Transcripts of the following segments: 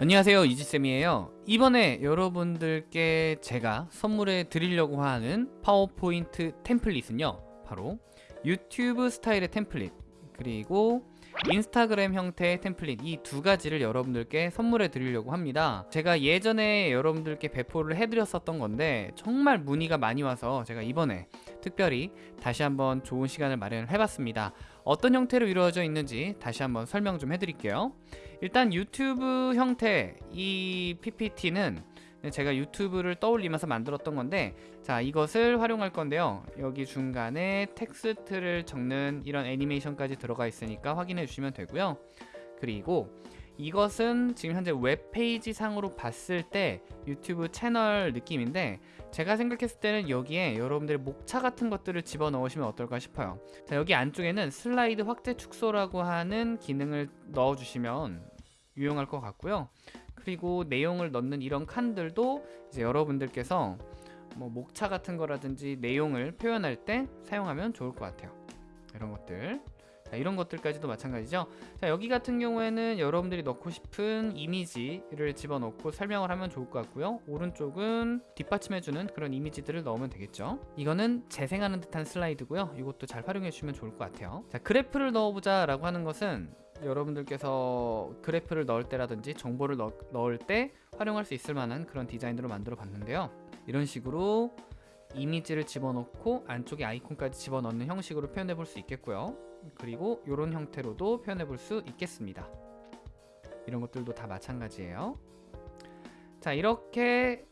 안녕하세요 이지쌤이에요. 이번에 여러분들께 제가 선물해 드리려고 하는 파워포인트 템플릿은요 바로 유튜브 스타일의 템플릿 그리고 인스타그램 형태의 템플릿 이 두 가지를 여러분들께 선물해 드리려고 합니다. 제가 예전에 여러분들께 배포를 해드렸었던 건데 정말 문의가 많이 와서 제가 이번에 특별히 다시 한번 좋은 시간을 마련을 해봤습니다. 어떤 형태로 이루어져 있는지 다시 한번 설명 좀 해드릴게요. 일단 유튜브 형태 이 PPT는 제가 유튜브를 떠올리면서 만들었던 건데 자 이것을 활용할 건데요. 여기 중간에 텍스트를 적는 이런 애니메이션까지 들어가 있으니까 확인해 주시면 되고요. 그리고 이것은 지금 현재 웹페이지 상으로 봤을 때 유튜브 채널 느낌인데 제가 생각했을 때는 여기에 여러분들의 목차 같은 것들을 집어넣으시면 어떨까 싶어요. 자 여기 안쪽에는 슬라이드 확대 축소라고 하는 기능을 넣어주시면 유용할 것 같고요. 그리고 내용을 넣는 이런 칸들도 이제 여러분들께서 뭐 목차 같은 거라든지 내용을 표현할 때 사용하면 좋을 것 같아요. 이런 것들 자, 이런 것들까지도 마찬가지죠. 자 여기 같은 경우에는 여러분들이 넣고 싶은 이미지를 집어넣고 설명을 하면 좋을 것 같고요. 오른쪽은 뒷받침해주는 그런 이미지들을 넣으면 되겠죠. 이거는 재생하는 듯한 슬라이드고요. 이것도 잘 활용해 주시면 좋을 것 같아요. 자 그래프를 넣어보자 라고 하는 것은 여러분들께서 그래프를 넣을 때라든지 정보를 넣, 넣을 때 활용할 수 있을 만한 그런 디자인으로 만들어 봤는데요. 이런 식으로 이미지를 집어넣고 안쪽에 아이콘까지 집어넣는 형식으로 표현해 볼 수 있겠고요 그리고 이런 형태로도 표현해 볼 수 있겠습니다. 이런 것들도 다 마찬가지예요. 자 이렇게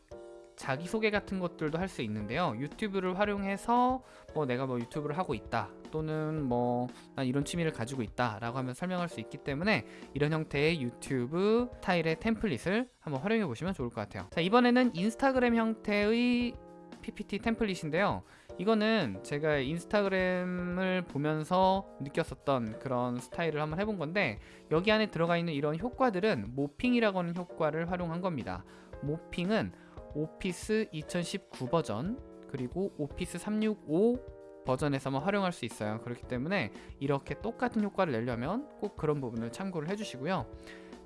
자기소개 같은 것들도 할 수 있는데요. 유튜브를 활용해서 뭐 내가 뭐 유튜브를 하고 있다 또는 뭐 난 이런 취미를 가지고 있다 라고 하면 설명할 수 있기 때문에 이런 형태의 유튜브 스타일의 템플릿을 한번 활용해 보시면 좋을 것 같아요. 자 이번에는 인스타그램 형태의 PPT 템플릿인데요. 이거는 제가 인스타그램을 보면서 느꼈었던 그런 스타일을 한번 해본 건데 여기 안에 들어가 있는 이런 효과들은 모핑이라고 하는 효과를 활용한 겁니다. 모핑은 오피스 2019 버전 그리고 오피스 365 버전에서만 활용할 수 있어요. 그렇기 때문에 이렇게 똑같은 효과를 내려면 꼭 그런 부분을 참고를 해주시고요.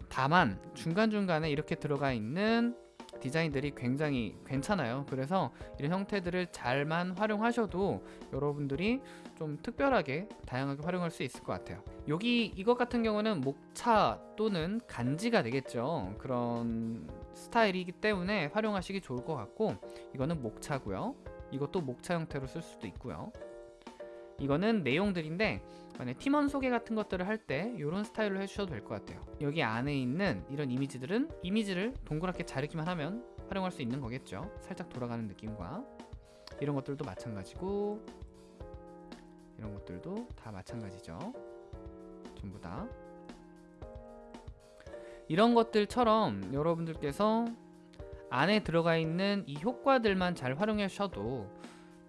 다만 중간중간에 이렇게 들어가 있는 디자인들이 굉장히 괜찮아요. 그래서 이런 형태들을 잘만 활용하셔도 여러분들이 좀 특별하게 다양하게 활용할 수 있을 것 같아요. 여기 이것 같은 경우는 목차 또는 간지가 되겠죠. 그런 스타일이기 때문에 활용하시기 좋을 것 같고 이거는 목차고요. 이것도 목차 형태로 쓸 수도 있고요 이거는 내용들인데 팀원 소개 같은 것들을 할 때 이런 스타일로 해주셔도 될 것 같아요. 여기 안에 있는 이런 이미지들은 이미지를 동그랗게 자르기만 하면 활용할 수 있는 거겠죠. 살짝 돌아가는 느낌과 이런 것들도 마찬가지고 이런 것들도 다 마찬가지죠. 전부 다. 이런 것들처럼 여러분들께서 안에 들어가 있는 이 효과들만 잘 활용하셔도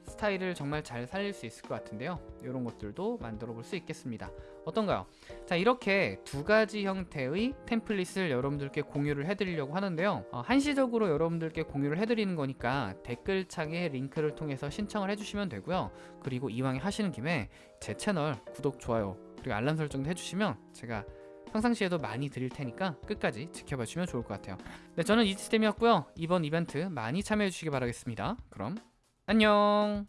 스타일을 정말 잘 살릴 수 있을 것 같은데요. 이런 것들도 만들어 볼 수 있겠습니다. 어떤가요? 자 이렇게 두 가지 형태의 템플릿을 여러분들께 공유를 해드리려고 하는데요. 어, 한시적으로 여러분들께 공유를 해드리는 거니까 댓글창에 링크를 통해서 신청을 해주시면 되고요. 그리고 이왕에 하시는 김에 제 채널 구독, 좋아요 그리고 알람 설정도 해주시면 제가 평상시에도 많이 드릴 테니까 끝까지 지켜봐 주시면 좋을 것 같아요. 네 저는 이지스템이었고요. 이번 이벤트 많이 참여해 주시기 바라겠습니다. 그럼 안녕